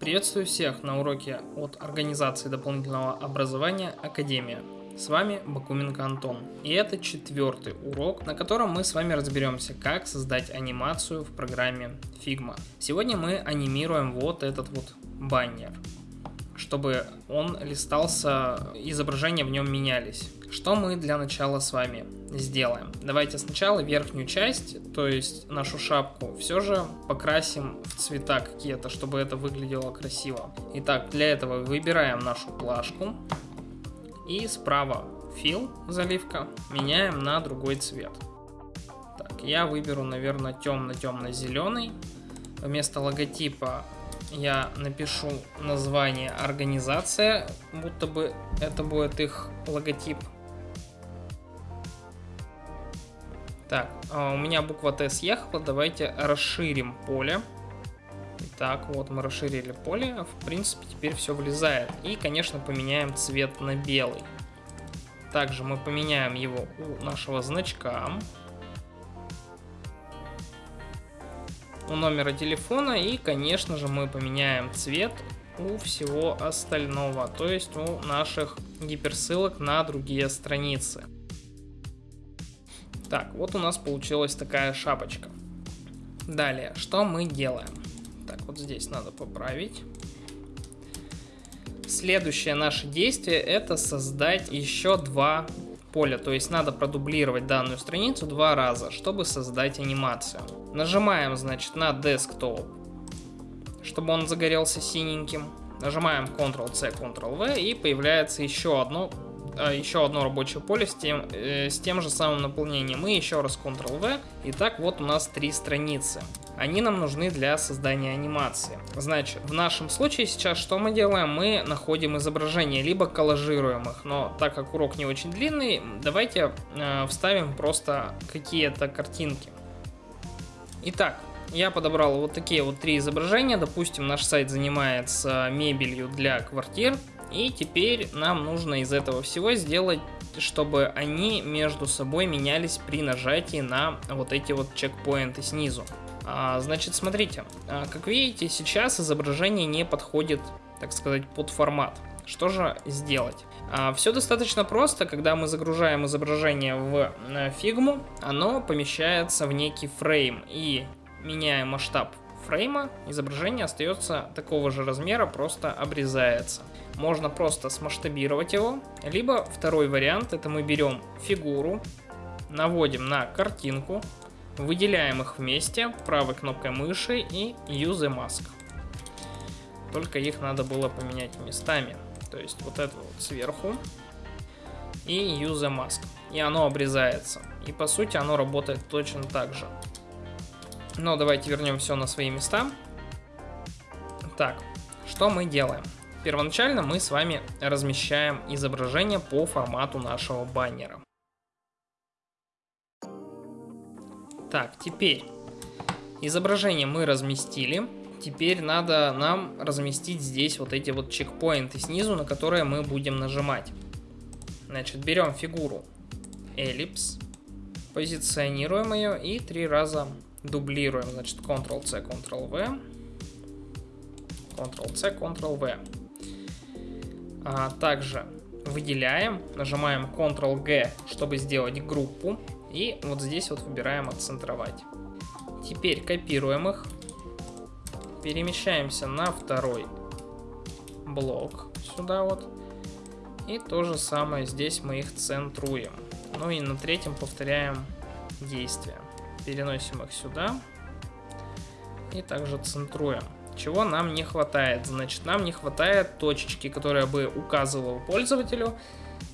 Приветствую всех на уроке от Организации дополнительного образования Академия. С вами Бакуменко Антон. И это четвертый урок, на котором мы с вами разберемся, как создать анимацию в программе Figma. Сегодня мы анимируем вот этот вот баннер, чтобы он листался, изображения в нем менялись. Что мы для начала с вами сделаем? Давайте сначала верхнюю часть, то есть нашу шапку, все же покрасим в цвета какие-то, чтобы это выглядело красиво. Итак, для этого выбираем нашу плашку и справа фил, заливка, меняем на другой цвет. Так, я выберу, наверное, темно-темно-зеленый. Вместо логотипа я напишу название организация, будто бы это будет их логотип. Так, а у меня буква Т съехала, давайте расширим поле. Так, вот мы расширили поле, в принципе теперь все влезает. И, конечно, поменяем цвет на белый. Также мы поменяем его у нашего значка. У номера телефона и, конечно же, мы поменяем цвет у всего остального, то есть у наших гиперссылок на другие страницы. Так, вот у нас получилась такая шапочка. Далее, что мы делаем? Так, вот здесь надо поправить. Следующее наше действие это создать еще два поля, то есть надо продублировать данную страницу два раза, чтобы создать анимацию. Нажимаем, значит, на Desktop, чтобы он загорелся синеньким. Нажимаем Ctrl-C, Ctrl-V и появляется еще одно а, еще одно рабочее поле с тем, э, с тем же самым наполнением. И еще раз Ctrl-V. И так вот у нас три страницы. Они нам нужны для создания анимации. Значит, в нашем случае сейчас что мы делаем? Мы находим изображения, либо коллажируем их. Но так как урок не очень длинный, давайте э, вставим просто какие-то картинки. Итак, я подобрал вот такие вот три изображения. Допустим, наш сайт занимается мебелью для квартир. И теперь нам нужно из этого всего сделать, чтобы они между собой менялись при нажатии на вот эти вот чекпоинты снизу. А, значит, смотрите, а, как видите, сейчас изображение не подходит, так сказать, под формат. Что же сделать? А, все достаточно просто, когда мы загружаем изображение в фигму, оно помещается в некий фрейм и меняя масштаб фрейма, изображение остается такого же размера, просто обрезается. Можно просто смасштабировать его, либо второй вариант, это мы берем фигуру, наводим на картинку, выделяем их вместе правой кнопкой мыши и Use Mask. Только их надо было поменять местами. То есть вот это вот сверху и Use Mask. И оно обрезается. И по сути оно работает точно так же. Но давайте вернем все на свои места. Так, что мы делаем? Первоначально мы с вами размещаем изображение по формату нашего баннера. Так, теперь изображение мы разместили. Теперь надо нам разместить здесь вот эти вот чекпоинты снизу, на которые мы будем нажимать. Значит, берем фигуру эллипс, позиционируем ее и три раза дублируем, значит, Ctrl-C, Ctrl-V, Ctrl-C, Ctrl-V. А, также выделяем, нажимаем Ctrl-G, чтобы сделать группу, и вот здесь вот выбираем «Отцентровать». Теперь копируем их, перемещаемся на второй блок, сюда вот, и то же самое здесь мы их центруем. Ну и на третьем повторяем действие переносим их сюда и также центруем. Чего нам не хватает? Значит, нам не хватает точечки, которая бы указывала пользователю,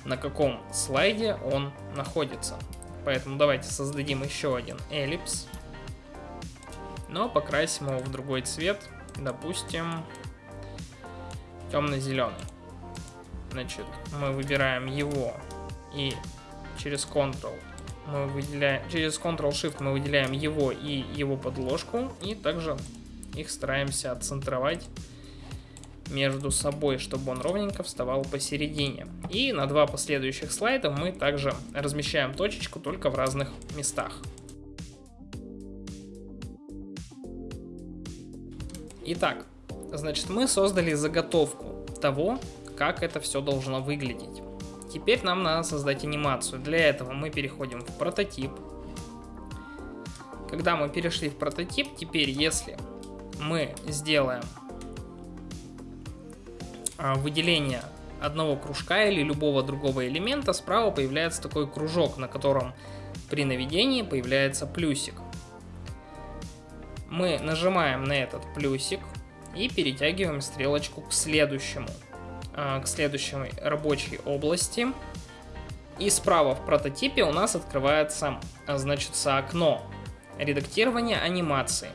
на каком слайде он находится. Поэтому давайте создадим еще один эллипс, но покрасим его в другой цвет, допустим, темно-зеленый. Значит, мы выбираем его и через Ctrl мы выделяем, через Ctrl-Shift мы выделяем его и его подложку, и также их стараемся отцентровать между собой, чтобы он ровненько вставал посередине. И на два последующих слайда мы также размещаем точечку, только в разных местах. Итак, Значит, мы создали заготовку того, как это все должно выглядеть. Теперь нам надо создать анимацию. Для этого мы переходим в прототип. Когда мы перешли в прототип, теперь если мы сделаем а, выделение одного кружка или любого другого элемента, справа появляется такой кружок, на котором при наведении появляется плюсик. Мы нажимаем на этот плюсик и перетягиваем стрелочку к следующему, а, к следующей рабочей области. И справа в прототипе у нас открывается, а, значит, окно редактирования анимации.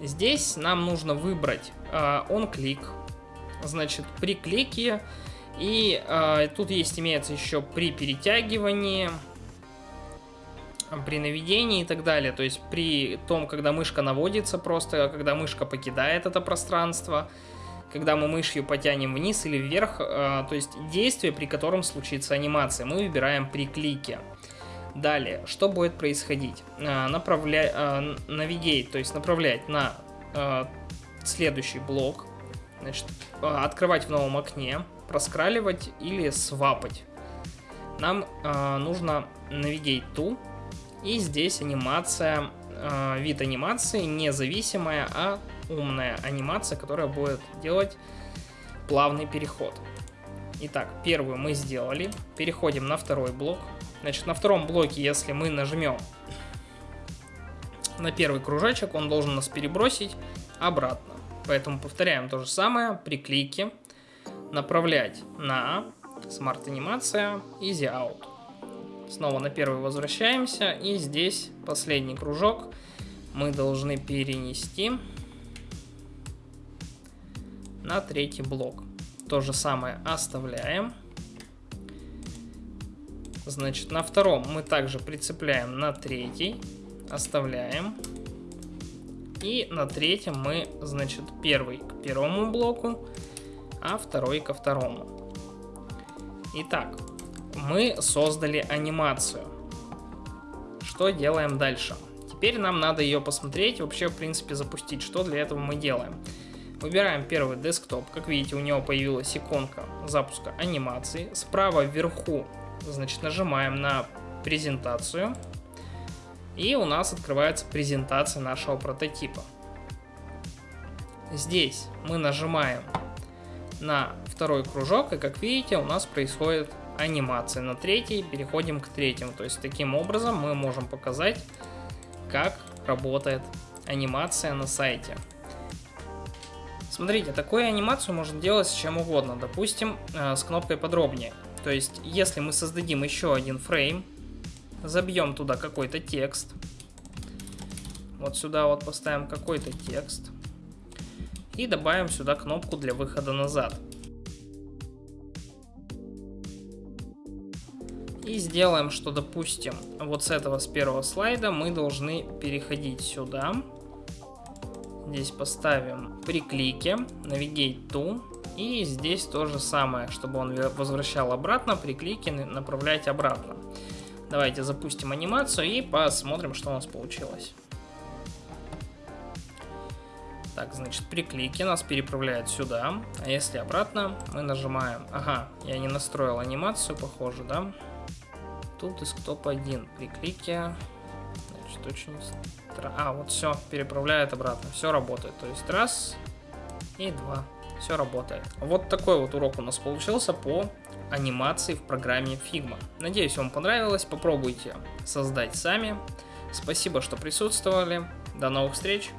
Здесь нам нужно выбрать on-click, значит, при клике и э, тут есть, имеется еще при перетягивании, при наведении и так далее. То есть при том, когда мышка наводится просто, когда мышка покидает это пространство, когда мы мышью потянем вниз или вверх, э, то есть действие, при котором случится анимация, мы выбираем при клике. Далее, что будет происходить? Э, направля... э, навигейт, то есть направлять на э, следующий блок, значит, э, открывать в новом окне, проскраливать или свапать. Нам э, нужно Navigate to, и здесь анимация, э, вид анимации независимая, а умная анимация, которая будет делать плавный переход. Итак, первую мы сделали, переходим на второй блок. Значит, на втором блоке, если мы нажмем на первый кружочек, он должен нас перебросить обратно. Поэтому повторяем то же самое при клике направлять на Smart анимация Easy Out. Снова на первый возвращаемся и здесь последний кружок мы должны перенести на третий блок. То же самое оставляем. Значит, на втором мы также прицепляем на третий, оставляем. И на третьем мы, значит, первый к первому блоку, а второй ко второму. Итак, мы создали анимацию. Что делаем дальше? Теперь нам надо ее посмотреть, вообще, в принципе, запустить. Что для этого мы делаем? Выбираем первый десктоп. Как видите, у него появилась иконка запуска анимации. Справа вверху, значит, нажимаем на презентацию. И у нас открывается презентация нашего прототипа. Здесь мы нажимаем на второй кружок, и как видите, у нас происходит анимация. На третий переходим к третьему. То есть таким образом мы можем показать, как работает анимация на сайте. Смотрите, такую анимацию можно делать с чем угодно. Допустим, э, с кнопкой подробнее. То есть, если мы создадим еще один фрейм, забьем туда какой-то текст, вот сюда вот поставим какой-то текст, и добавим сюда кнопку для выхода назад. И сделаем, что, допустим, вот с этого, с первого слайда мы должны переходить сюда. Здесь поставим при клике Navigate to. И здесь то же самое, чтобы он возвращал обратно, при клике направлять обратно. Давайте запустим анимацию и посмотрим, что у нас получилось. Так, значит, при клике нас переправляет сюда. А если обратно, мы нажимаем... Ага, я не настроил анимацию, похоже, да? Тут десктоп 1. При клике... Значит, очень... А, вот все, переправляет обратно. Все работает. То есть раз и два. Все работает. Вот такой вот урок у нас получился по анимации в программе Figma. Надеюсь, вам понравилось. Попробуйте создать сами. Спасибо, что присутствовали. До новых встреч.